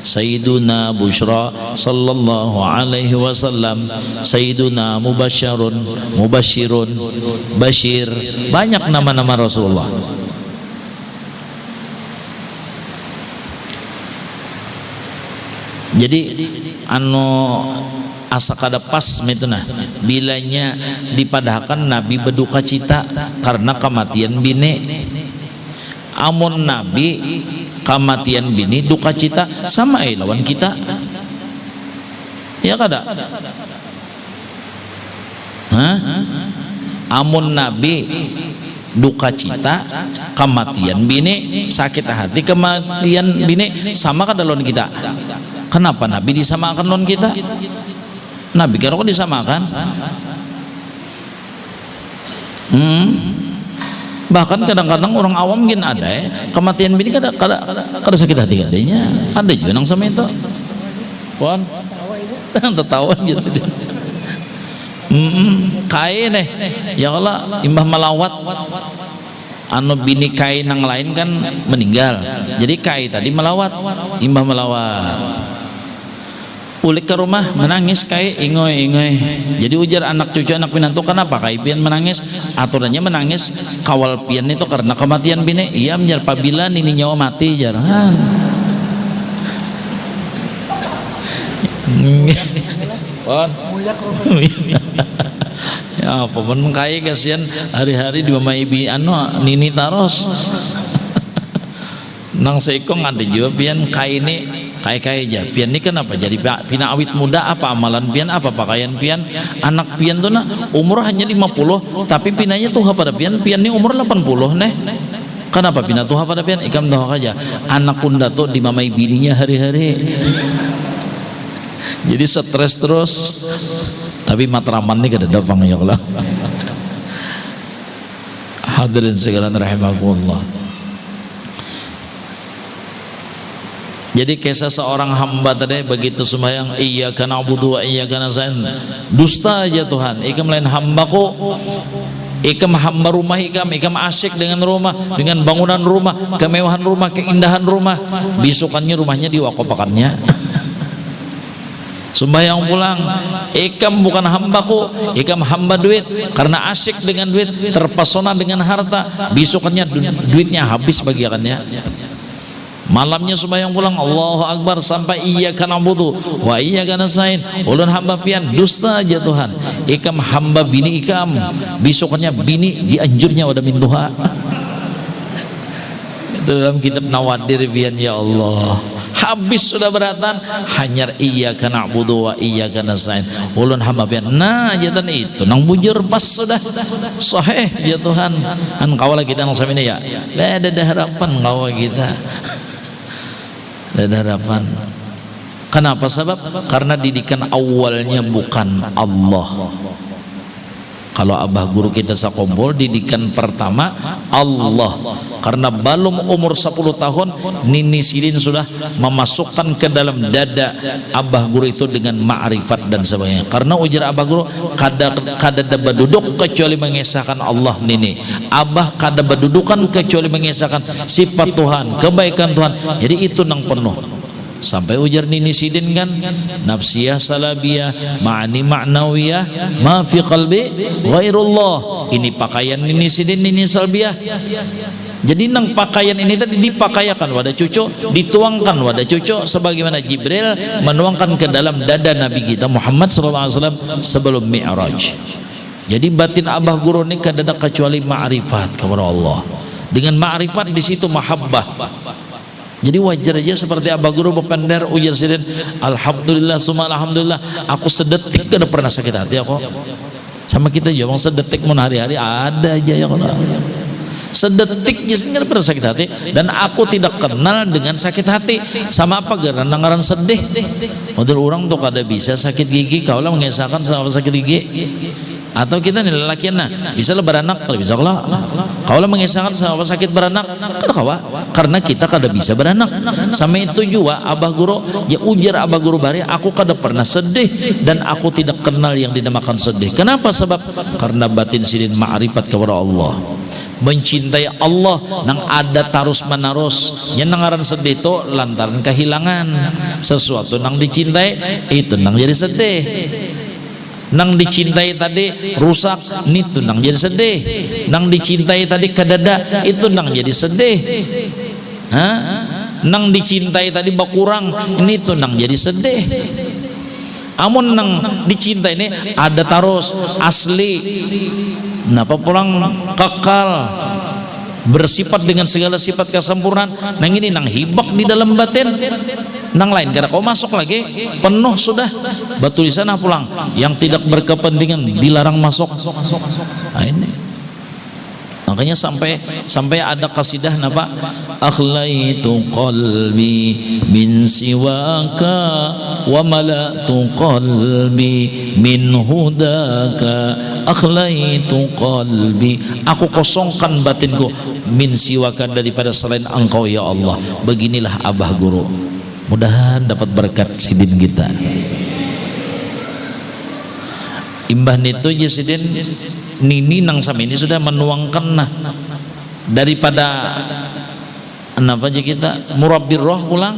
Sayyiduna Bushra sallallahu alaihi wasallam. Sayyiduna Mubasyarun Mubasyirun Bashir. Banyak nama-nama Rasulullah jadi anu asa kada pas itu nah bilanya dipadahkan Nabi berduka cita karena kematian bini. Amun Nabi kematian bini duka cita sama eh lawan kita. Ya kada? Hah? amun Nabi duka cita kematian bini sakit hati kematian bini sama kada lawan kita Kenapa Nabi disamakan non kita? Nabi kira kok disamakan? Hmm. Bahkan kadang-kadang orang awam mungkin ada ya, kematian bini kada kada kada sakit hati katanya. Ada juga nang sama itu. Wan. Tertawa aja sedih. Hmm, kain nih. Ya Allah, imbah melawat anu bini kai nang lain kan meninggal. Jadi kai tadi melawat imbah melawat. Ulik ke rumah menangis kai ingoy ingoy jadi ujar anak cucu anak pinantu kenapa kai pian menangis? Aturannya menangis kawal pian itu karena kematian bini. Iya menjar pabila ini nyawa mati jarang ya apa pun kaya kasihan. Hari-hari di mama ibi anu nini taros. Nang seikong ada juga pian kaya ini kaya kaya aja. Pian ini kenapa jadi pina awit muda apa amalan pian apa pakaian pian. Anak pian tuh nah umur hanya 50 tapi pinanya tuh pada pian? Pian ini umur 80 nih kenapa pina tuh pada pian? Ikam tahu aja. Anak kunda tuh di mamai bininya hari-hari. Jadi stres terus tapi matraman ini kada dafang ya Allah. Hadirin segala rahimakumullah. Jadi kisah seorang hamba tadi begitu sembahyang iya kana abudu wa kana zain dusta aja Tuhan. Ikam lain hambaku ikam hamba rumah ikam ikam asyik dengan rumah dengan bangunan rumah kemewahan rumah keindahan rumah. Bisukannya rumahnya diwakopakannya sembahyang pulang. Ikam bukan hambaku ikam hamba duit. Karena asyik dengan duit terpesona dengan harta. Besokannya du duitnya habis bagiannya malamnya sembahyang pulang Allahu Akbar sampai iya kana budu wa iya kana sain. Ulun hamba pian dusta aja Tuhan. Ikam hamba bini ikam. Besokannya bini dianjurnya wadah min dalam kitab Nawadir pian ya Allah habis sudah beratan hanya iya kana budu wa iya kana sain ulun hamba pian nah jatan itu nang bujur pas sudah. Sahih ya Tuhan kan kawala kita nang samine ya? Ada harapan kawa kita. Ada harapan kenapa sebab karena didikan awalnya bukan Allah kalau abah guru kita sakumpul didikan pertama Allah. Karena belum umur 10 tahun Nini Sidin sudah memasukkan ke dalam dada abah guru itu dengan ma'rifat dan sebagainya. Karena ujar abah guru kada kada berduduk kecuali mengesahkan Allah Nini. Abah kada berdudukan kecuali mengesahkan sifat Tuhan kebaikan Tuhan. Jadi itu nang penuh sampai ujar nini sidin kan nafsiyah salabiyah ma'ani ma'nawiyah ma fi qalbi ghairullah. Ini pakaian nini sidin nini salbiyah. Jadi nang pakaian ini tadi dipakayakan wadah cucu dituangkan wadah cucu sebagaimana Jibril menuangkan ke dalam dada Nabi kita Muhammad SAW sebelum Mi'raj. Jadi batin abah guru ini kada ada kecuali ma'rifat kepada Allah. Dengan ma'rifat di situ mahabbah jadi wajar aja seperti Abah Guru Bepender ujar sidin Alhamdulillah summa Alhamdulillah. Aku sedetik kada pernah sakit hati aku sama kita juga sedetik mun hari-hari ada aja yang sedetik jadi pernah sakit hati. Dan aku tidak kenal dengan sakit hati. Sama apa karena nangaran sedih. Model orang tuh kada bisa sakit gigi. Kaulah mengesahkan sama sakit gigi. Atau kita nih lelaki nah bisa lah beranak kalau bisa kalau kalau mengisahkan sama sakit beranak kawa? Karena kita kada bisa beranak. Sama itu juga abah guru ya ujar abah guru bari aku kada pernah sedih dan aku tidak kenal yang dinamakan sedih. Kenapa sebab? Karena batin sidin ma'rifat kepada Allah. Mencintai Allah nang ada tarus menerus yang sedih itu lantaran kehilangan. Sesuatu nang dicintai itu nang jadi sedih nang dicintai tadi rusak itu nang jadi sedih. Nang dicintai tadi kedada itu nang jadi sedih. Ha? nang dicintai tadi berkurang ini tuh nang jadi sedih. Amun nang dicintai ini ada terus asli. Kenapa pulang kekal bersifat dengan segala sifat kesempurnaan. Nang ini nang hibak di dalam batin nang lain karena kau masuk lagi penuh sudah. Batu di sana pulang. Yang tidak berkepentingan dilarang masuk. Nah ini. Makanya sampai sampai ada kasidah napa akhlaitu qalbi min siwaka wa malatu qalbi min hudaka. Akhlaitu qalbi. Aku kosongkan batinku min siwaka daripada selain engkau ya Allah. Beginilah abah guru mudahan dapat berkat sidin kita. Imbah itu sidin nini nang sama ini sudah menuangkan nah. Daripada apa aja kita? Murabbir roh pulang.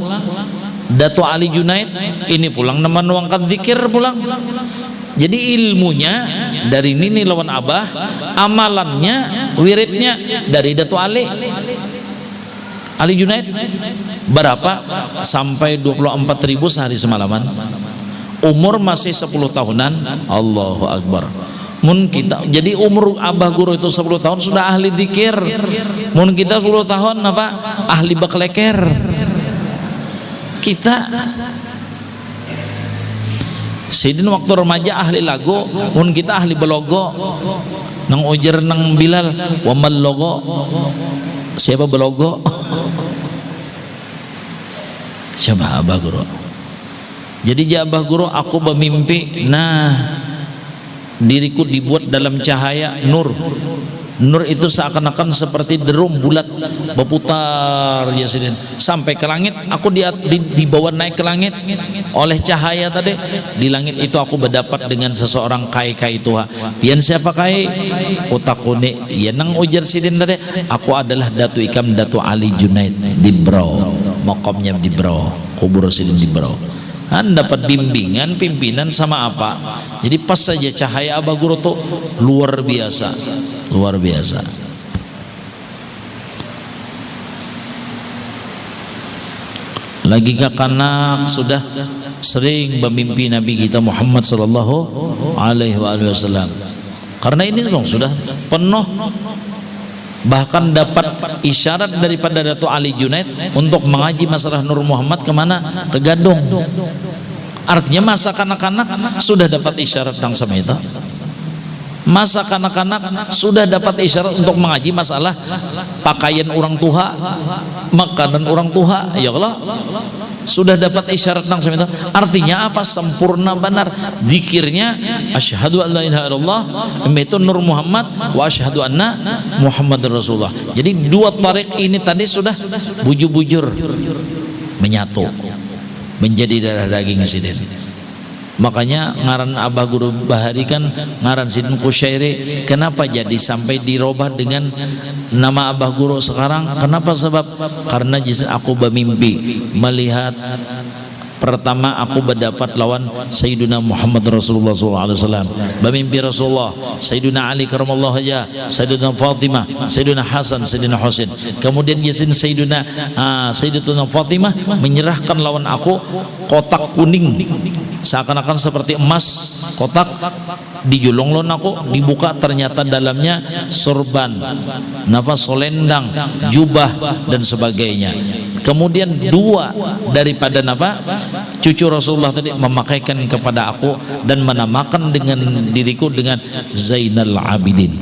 Dato Ali Junaid ini pulang nama menuangkan zikir pulang. Jadi ilmunya dari nini lawan abah amalannya wiridnya dari Dato Ali Ali Junaid berapa? Sampai 24 ribu sehari semalaman. Umur masih 10 tahunan. Allahu Akbar. Mun kita jadi umur abah guru itu 10 tahun sudah ahli dikir mun kita 10 tahun apa? Ahli bakleker kita Sidin waktu remaja ahli lagu mun kita ahli belogo. Nang ujar nang bilal wamal logo siapa belogo? Siapa abah guru? Jadi abah guru aku bermimpi nah diriku dibuat dalam cahaya nur. Nur itu seakan-akan seperti derum bulat berputar ya sidin sampai ke langit aku di, di, dibawa naik ke langit. Oleh cahaya tadi di langit itu aku berdapat dengan seseorang kai kai tua. Pian siapa kai? Utakune ya nang ujar sidin tadi aku adalah Datu Ikam Datu Ali Junaid di Bro. Makomnya di Bro. Kubur sidin di Bro anda dapat bimbingan pimpinan sama apa? Jadi pas saja cahaya Abah Guru tuh luar biasa luar biasa. Lagi kakanak sudah sering memimpi Nabi kita Muhammad sallallahu alaihi wasallam. Karena ini dong sudah penuh bahkan dapat isyarat daripada Dato Ali Junaid untuk mengaji masalah Nur Muhammad ke mana? Ke Gadung. Artinya masa kanak-kanak sudah dapat isyarat sama itu masa kanak-kanak sudah dapat isyarat untuk mengaji masalah pakaian orang tua makanan orang tua ya Allah sudah dapat isyarat nang itu. Artinya apa? Sempurna benar. Zikirnya asyhadu an la ilaha illallah itu nur Muhammad wa asyhadu anna Muhammad Rasulullah. Jadi dua tarik ini tadi sudah bujur-bujur menyatu menjadi darah daging sidin makanya ngaran Abah Guru Bahari kan ngaran Sidin Kusyairi kenapa jadi sampai dirubah dengan nama Abah Guru sekarang? Kenapa sebab? Karena aku bermimpi melihat pertama aku berdapat lawan Sayyidina Muhammad Rasulullah SAW bermimpi Rasulullah Sayyidina Ali karamallahu aja Sayyidina Fatimah Sayyidina Hasan Sayyidina Husain. Kemudian Yasin Sayyidina uh, Sayyidina Fatimah menyerahkan lawan aku kotak kuning. Seakan-akan seperti emas kotak dijulung aku dibuka ternyata dalamnya sorban nafas solendang jubah dan sebagainya kemudian dua daripada apa? Cucu Rasulullah tadi memakaikan kepada aku dan menamakan dengan diriku dengan Zainal Abidin.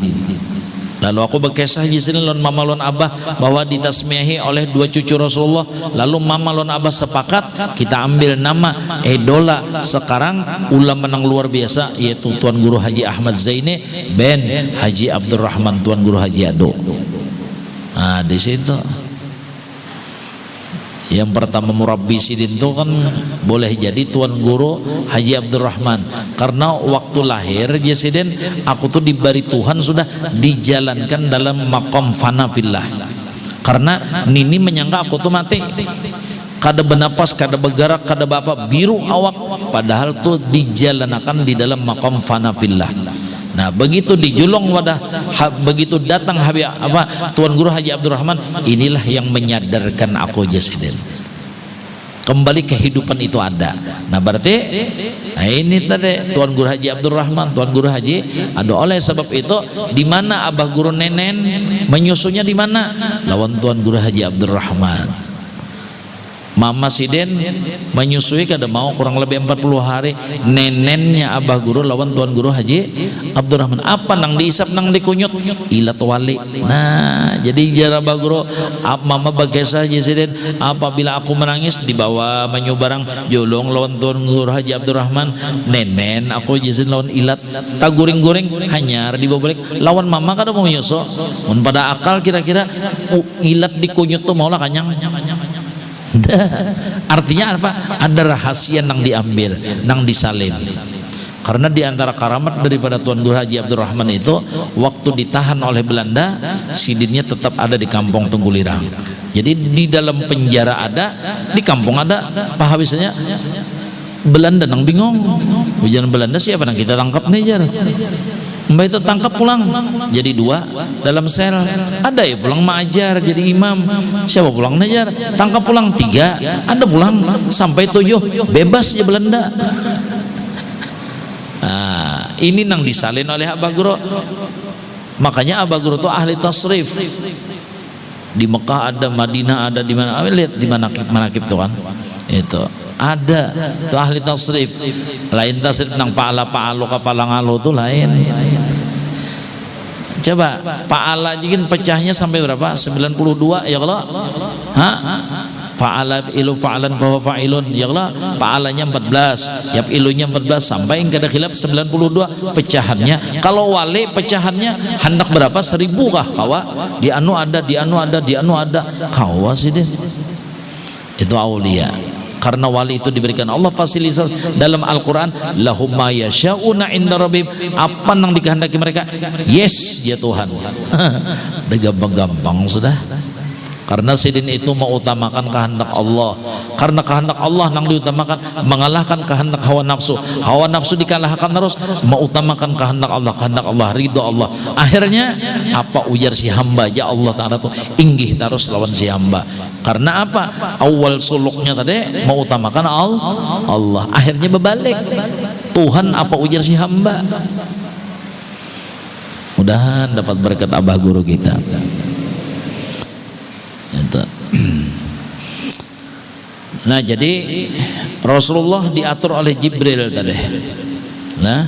Lalu aku berkisah di sini lon mama lon abah bahwa ditasmiahi oleh dua cucu Rasulullah. Lalu mama lon abah sepakat kita ambil nama idola sekarang ulama menang luar biasa yaitu Tuan Guru Haji Ahmad Zaini ben Haji Abdurrahman Tuan Guru Haji Ado. Nah di situ yang pertama murabbi sidin itu kan boleh jadi tuan guru Haji Abdurrahman. Karena waktu lahir ya sidin aku tuh diberi Tuhan sudah dijalankan dalam makom fanafillah. Karena Nini menyangka aku tuh mati. Kada benapas, kada bergerak, kada bapak biru awak. Padahal tuh dijalankan di dalam makom fanafillah Nah begitu dijulung wadah ha, begitu datang Habib apa Tuan Guru Haji Abdurrahman inilah yang menyadarkan aku Jasidin kembali kehidupan itu ada. Nah berarti nah ini tadi Tuan Guru Haji Abdurrahman Tuan Guru Haji ada oleh sebab itu di mana Abah Guru Nenen menyusunya di mana? Lawan Tuan Guru Haji Abdurrahman Mama Siden menyusui kada mau kurang lebih 40 hari nenennya Abah Guru lawan Tuan Guru Haji Abdurrahman. Apa nang diisap nang dikunyut? Ilat wali nah jadi jara Abah Guru mama bagesa Haji Siden apabila aku menangis dibawa menyubarang jolong lawan Tuan Guru Haji Abdurrahman. Nenen aku jizin lawan ilat. Tak guring-guring hanyar dibawa balik. Lawan mama kada mau nyusu. Pada akal kira-kira ilat dikunyut tuh maulah kanyang artinya apa? Ada rahasia yang diambil yang disalin. Karena di antara karamat daripada Tuan Guru Haji Abdurrahman itu waktu ditahan oleh Belanda sidinnya tetap ada di kampung Tunggulirang jadi di dalam penjara ada di kampung ada. Pahawisnya Belanda nang bingung. Ujian Belanda siapa nang kita tangkap nih Mbak itu tangkap pulang. Jadi dua dalam sel. Ada ya pulang mengajar jadi imam. Siapa pulang mengajar tangkap pulang tiga ada pulang sampai tujuh. Bebas ya Belanda. Nah, ini nang disalin oleh Abah Guru. Makanya Abah Guru itu ahli tasrif. Di Mekah ada Madinah ada di mana? Lihat di mana manakib tuh kan? Itu. Ada itu ahli tasrif. Lain tasrif tentang paala paalo kepala ngalo itu lain coba paala jikin pecahnya sampai berapa? 92 ya Allah. Ha? Fa'ala ilu fa'alan bahwa fa'ilun ya Allah. Fa'alanya 14 yap ilunya 14 sampai yang ada khilaf 92 pecahannya. Kalau wali pecahannya hendak berapa? Seribu kah kawa? Di anu ada di anu ada di anu ada. Kawa sih itu aulia karena wali itu diberikan Allah fasilitas dalam Al-Quran lahum yasha'una inda rabbim apa yang dikehendaki mereka? Yes ya Tuhan. Udah gampang-gampang sudah karena sidin itu mengutamakan kehendak Allah. Karena kehendak Allah yang diutamakan mengalahkan kehendak hawa nafsu. Hawa nafsu dikalahkan terus mengutamakan kehendak Allah. Kehendak Allah ridho Allah. Akhirnya apa ujar si hamba? Ya Allah ta'ala itu inggih terus lawan si hamba. Karena apa? Awal suluknya tadi mengutamakan Allah. Akhirnya berbalik. Tuhan apa ujar si hamba? Mudahan dapat berkat abah guru kita. Nah jadi Rasulullah diatur oleh Jibril tadi. Nah,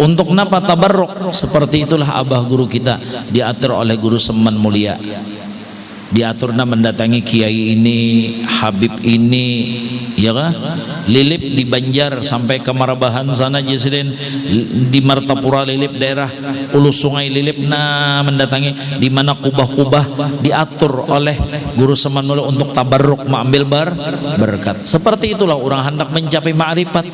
untuk napa tabarruk seperti itulah abah guru kita diatur oleh guru seman mulia. Diaturna mendatangi kiai ini habib ini ya kan lilip di Banjar sampai ke Marabahan sana jesiden di Martapura lilip daerah ulu sungai lilip nah mendatangi. Di mana kubah-kubah diatur oleh guru semanula untuk tabarruk mengambil bar berkat. Seperti itulah orang hendak mencapai ma'rifat.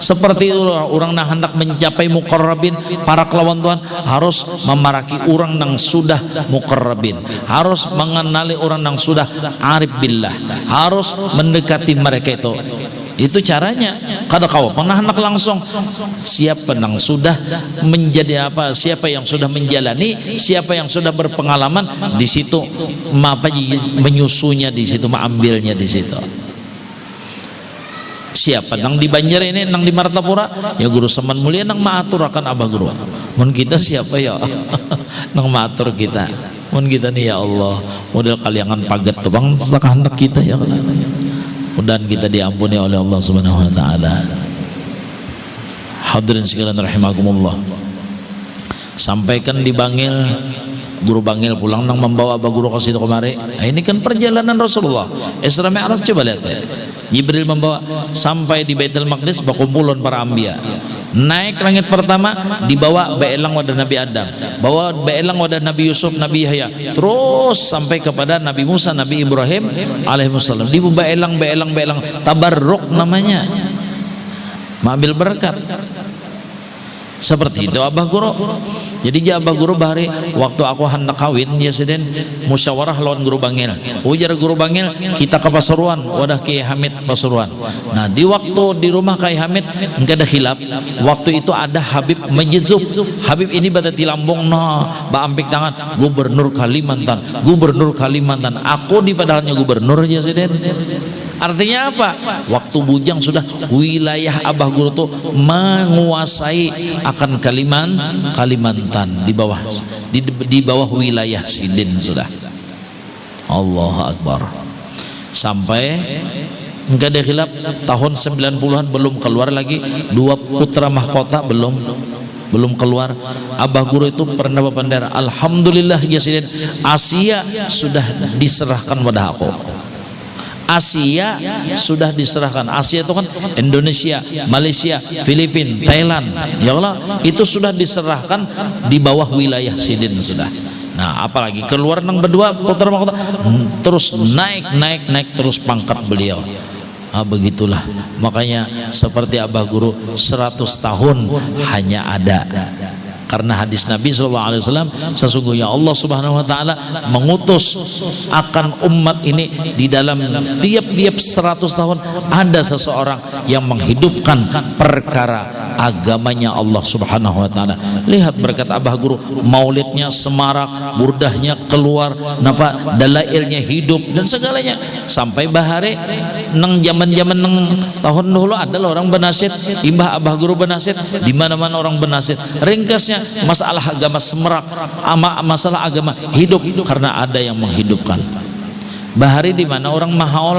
Seperti itulah orang hendak mencapai mukarrabin para kelawan Tuhan harus memaraki orang yang sudah mukarrabin harus mengenal mengenali orang yang sudah arif billah harus mendekati mereka itu. Itu caranya. Kada kau pernah anak langsung? Siapa yang sudah menjadi apa? Siapa yang sudah menjalani? Siapa yang sudah berpengalaman? Di situ apa menyusunya di situ mengambilnya di situ. Siapa nang di Banjar ini nang di Martapura? Ya guru seman mulia nang maatur akan abah guru. Mun kita siapa ya? Nang maatur kita mun kita nih ya Allah model kaliangan paget tuh bang hendak kita ya Allah. Mudah kita diampuni oleh Allah subhanahu wa ta'ala. Hadirin sekalian rahimakumullah. Sampaikan di Bangil guru Bangil pulang nang membawa abah guru ke situ kemari. Nah, ini kan perjalanan Rasulullah. Isra Mi'raj coba lihat ya. Jibril membawa sampai di Baitul Maqdis berkumpulan para ambia naik langit pertama dibawa beelang wadah Nabi Adam. Bawa beelang wadah Nabi Yusuf Nabi Yahya. Terus sampai kepada Nabi Musa Nabi Ibrahim alaihissalam dibawa beelang beelang beelang tabarruk namanya. Mengambil berkat. Seperti itu abah guru jadi abah guru bahari waktu aku hendak kawin ya sedin musyawarah lawan guru bangil. Ujar guru bangil kita ke Pasuruan. Wadah Kiai Hamid Pasuruan. Nah di waktu di rumah Kiai Hamid enggak ada hilap waktu itu ada Habib Majizub Habib ini pada tilambung no ampik tangan gubernur Kalimantan gubernur Kalimantan. Aku di padahalnya gubernur ya sedin artinya apa? Waktu bujang sudah wilayah abah guru tuh menguasai akan Kaliman Kalimantan di bawah di, di bawah wilayah Sidin sudah. Allah Akbar. Sampai enggak ada khilaf tahun 90-an belum keluar lagi dua putra mahkota belum belum keluar. Abah Guru itu pernah berpandar Alhamdulillah ya Sidin Asia sudah diserahkan pada aku Asia sudah diserahkan. Asia itu kan Indonesia Malaysia Filipina Thailand. Ya Allah itu sudah diserahkan di bawah wilayah Sidin sudah. Nah apalagi keluar nang berdua mahkota hmm, terus naik naik naik terus pangkat beliau. Ah, begitulah. Makanya seperti Abah Guru 100 tahun hanya ada karena hadis Nabi SAW sesungguhnya Allah Subhanahu Wa Taala mengutus akan umat ini di dalam tiap-tiap 100 tahun ada seseorang yang menghidupkan perkara agamanya Allah Subhanahu Wa Taala. Lihat berkat Abah Guru maulidnya semarak burdahnya keluar napa dalailnya hidup dan segalanya. Sampai bahare neng zaman-zaman neng tahun dulu adalah orang benasid imbah Abah Guru benasid di mana-mana orang benasid. Ringkasnya masalah agama semerak ama masalah agama hidup karena ada yang menghidupkan bahari di mana orang mahaul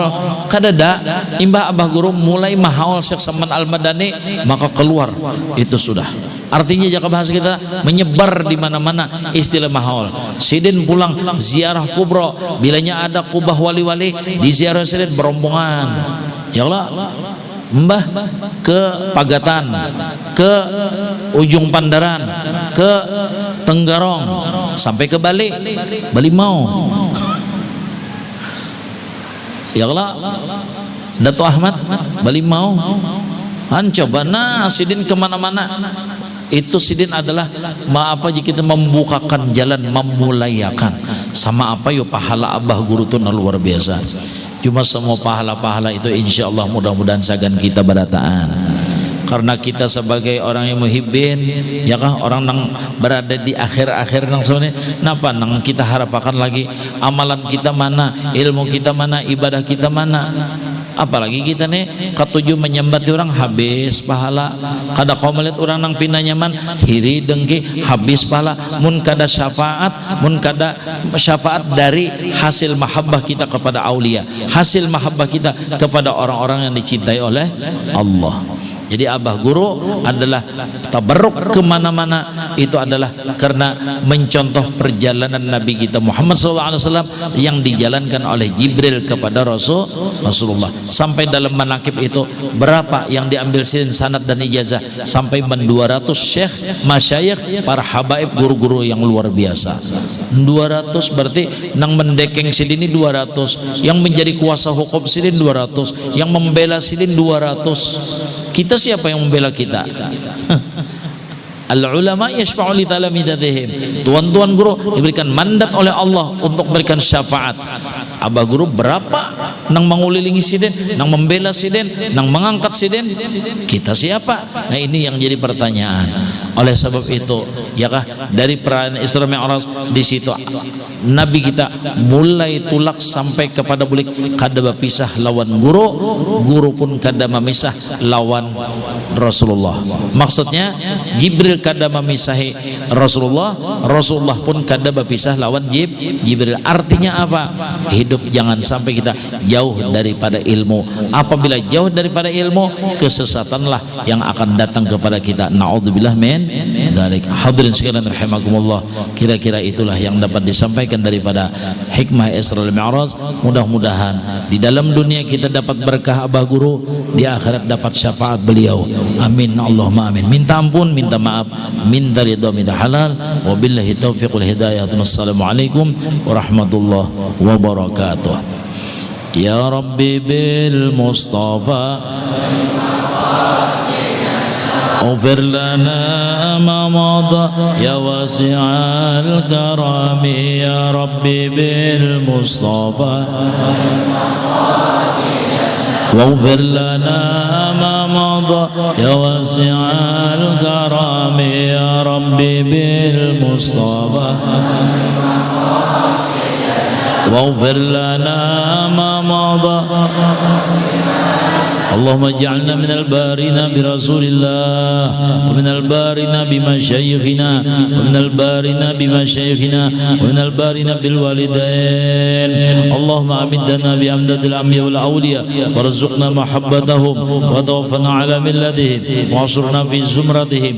kadada imbah abah guru mulai mahaul Syekh Saman Al-Madani maka keluar. Itu sudah. Artinya jika bahasa kita menyebar di mana-mana istilah mahaul sidin pulang ziarah kubro. Bilanya ada kubah wali-wali di ziarah sidin berombongan. Ya Allah Mbah ke Pagatan, ke ujung Pandaran, ke Tenggarong, sampai ke Bali, Bali mau. Ya Allah, Dato Ahmad, Bali mau. Han coba. Nah sidin ke mana-mana. Itu sidin adalah ma apa jika kita membukakan jalan memulayakan. Sama apa yo pahala abah guru itu luar biasa. Cuma semua pahala-pahala itu insya Allah mudah-mudahan sagan kita berataan karena kita sebagai orang yang muhibbin ya kah? Orang yang berada di akhir-akhir nang sebenarnya kenapa nang kita harapkan lagi? Amalan kita mana? Ilmu kita mana? Ibadah kita mana? Apalagi kita nih ketujuh menyembah orang habis pahala. Kada kau melihat orang nang pindah nyaman hiri dengki habis pahala. Mun kada syafaat mun kada syafaat dari hasil mahabbah kita kepada aulia. Hasil mahabbah kita kepada orang-orang yang dicintai oleh Allah jadi abah guru adalah tabarruk ke mana-mana. Itu adalah karena mencontoh perjalanan Nabi kita Muhammad SAW yang dijalankan oleh Jibril kepada Rasul Rasulullah. Sampai dalam manakib itu berapa yang diambil silin sanad dan ijazah? Sampai 200 syekh masyayikh para habaib guru-guru yang luar biasa. 200 berarti nang mendekeng silini 200 yang menjadi kuasa hukum silin 200 yang membela silin 200 kita siapa yang membela kita? Al ulama yashfa'u li talamidatihim tuan-tuan guru diberikan mandat oleh Allah untuk memberikan syafaat abah guru berapa? Nang mengulilingi siden nang membela siden nang mengangkat siden kita siapa? Nah ini yang jadi pertanyaan. Oleh sebab itu ya kah dari perayaan Isra Mi'raj di situ Nabi kita mulai tulak sampai kepada bulik. Kada pisah lawan guru guru pun kada memisah lawan Rasulullah. Maksudnya Jibril kada memisahi Rasulullah Rasulullah pun kada berpisah lawan Jib Jibril. Artinya apa jangan sampai kita jauh daripada ilmu. Apabila jauh daripada ilmu kesesatanlah yang akan datang kepada kita. Naudzubillah min dalik. Hadirin sekalian rahimakumullah. Kira-kira itulah yang dapat disampaikan daripada hikmah Isra Mi'raj. Mudah-mudahan di dalam dunia kita dapat berkah abah guru di akhirat dapat syafaat beliau. Amin. Allahumma amin. Minta ampun minta maaf. Min ridha min halal. Wabillahi taufiq wal hidayah. Wassalamualaikum warahmatullahi wabarakatuh ya rabbi bil mustafa اغفر لنا ما مضى يا واسع الكرم يا ربي بالمصطفى. واغفر لنا ما مضى يا واسع الكرم يا ربي بالمصطفى. واغفر لنا ما مضى. اللهم اجعلنا من البارين برسول الله ومن البارين بمشايخنا ومن البارين بمشايخنا ومن البارين بالوالدين. اللهم امدنا بأمداد الأنبياء والأولياء وارزقنا محبتهم وتوفنا على ملتهم واصرنا في زمرتهم.